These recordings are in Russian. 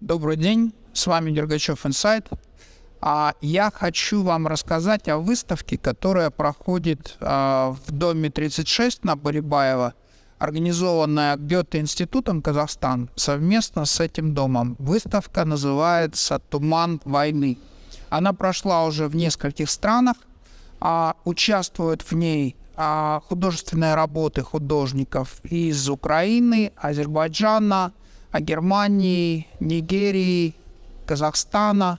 Добрый день, с вами Дергачев Инсайт. А я хочу вам рассказать о выставке, которая проходит а, в доме 36 на Барибаева, организованная Гёте-институтом Казахстан совместно с этим домом. Выставка называется «Туман войны». Она прошла уже в нескольких странах, а, участвуют в ней художественные работы художников из Украины, Азербайджана, Германии, Нигерии, Казахстана.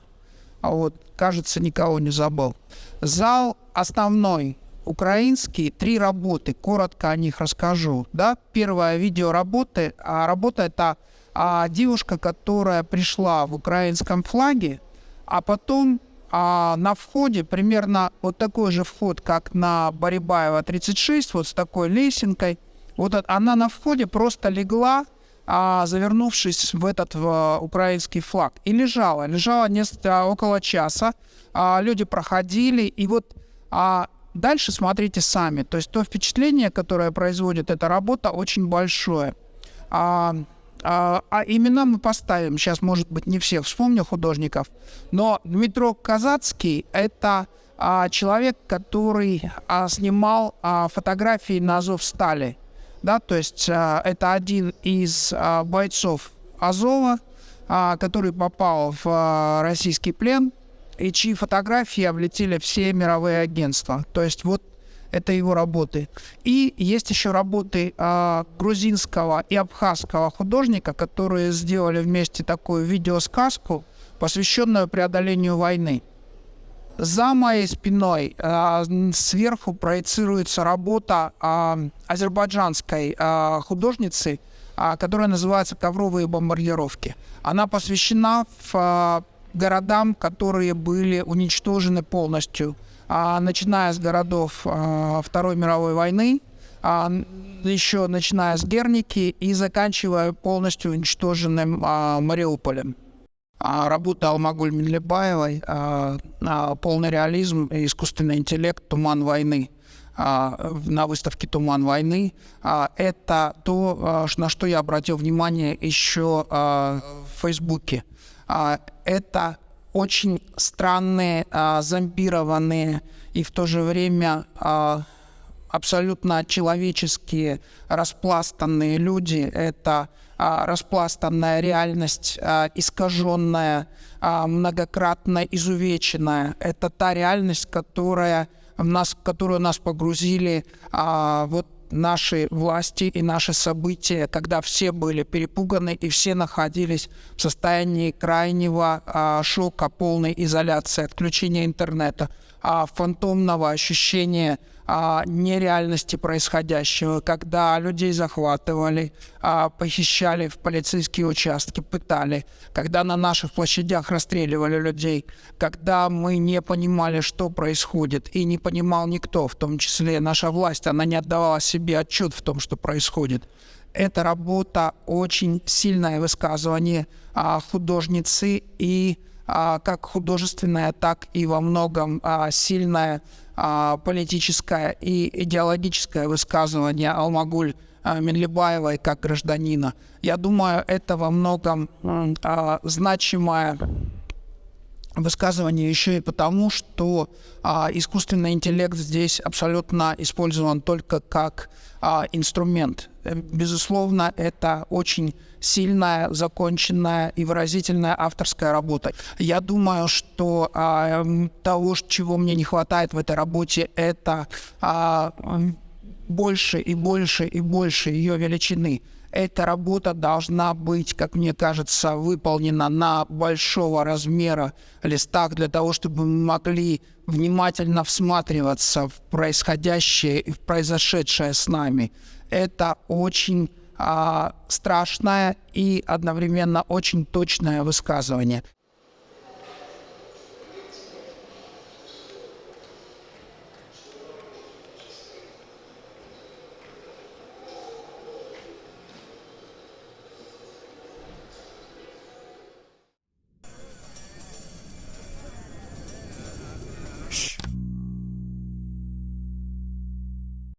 А вот, кажется, никого не забыл. Зал основной украинский, три работы, коротко о них расскажу. Да? Первая видеоработа, а работа это а, девушка, которая пришла в украинском флаге, а потом а на входе примерно вот такой же вход, как на Барибаева 36, вот с такой лесенкой. Вот она на входе просто легла, а, завернувшись в этот в, украинский флаг. И лежала. Лежала несколько, около часа. А, люди проходили. И вот а, дальше смотрите сами. То есть то впечатление, которое производит эта работа, очень большое. А, а, а имена мы поставим. Сейчас, может быть, не всех вспомню художников. Но Дмитро Казацкий — это а, человек, который а, снимал а, фотографии на Азов Стали. Да, то есть а, это один из а, бойцов Азова, а, который попал в а, российский плен и чьи фотографии облетели все мировые агентства. То есть вот это его работы. И есть еще работы э, грузинского и абхазского художника, которые сделали вместе такую видеосказку, посвященную преодолению войны. За моей спиной э, сверху проецируется работа э, азербайджанской э, художницы, которая называется «Ковровые бомбардировки». Она посвящена городам, которые были уничтожены полностью – а, начиная с городов а, Второй мировой войны, а, еще начиная с Герники и заканчивая полностью уничтоженным Мариуполем. Работа Алмагуль Миллебаевой «Полный реализм искусственный интеллект. Туман войны» на выставке «Туман войны». Это то, на что я обратил внимание еще в Фейсбуке. Это очень странные, а, зомбированные и в то же время а, абсолютно человеческие распластанные люди. Это а, распластанная реальность, а, искаженная, а, многократно изувеченная. Это та реальность, которая в нас, которую нас погрузили а, вот наши власти и наши события, когда все были перепуганы и все находились в состоянии крайнего а, шока, полной изоляции, отключения интернета, а, фантомного ощущения а, нереальности происходящего, когда людей захватывали, а, похищали в полицейские участки, пытали, когда на наших площадях расстреливали людей, когда мы не понимали, что происходит, и не понимал никто, в том числе наша власть, она не отдавала себе отчет в том, что происходит. Эта работа очень сильное высказывание а, художницы и как художественное, так и во многом а, сильное а, политическое и идеологическое высказывание Алмагуль а, Минлибаевой как гражданина. Я думаю, это во многом а, значимое высказывание еще и потому, что а, искусственный интеллект здесь абсолютно использован только как а, инструмент. Э, безусловно, это очень сильная, законченная и выразительная авторская работа. Я думаю, что а, того, чего мне не хватает в этой работе, это а, больше и больше и больше ее величины эта работа должна быть, как мне кажется, выполнена на большого размера листах для того, чтобы мы могли внимательно всматриваться в происходящее и в произошедшее с нами. Это очень а, страшное и одновременно очень точное высказывание.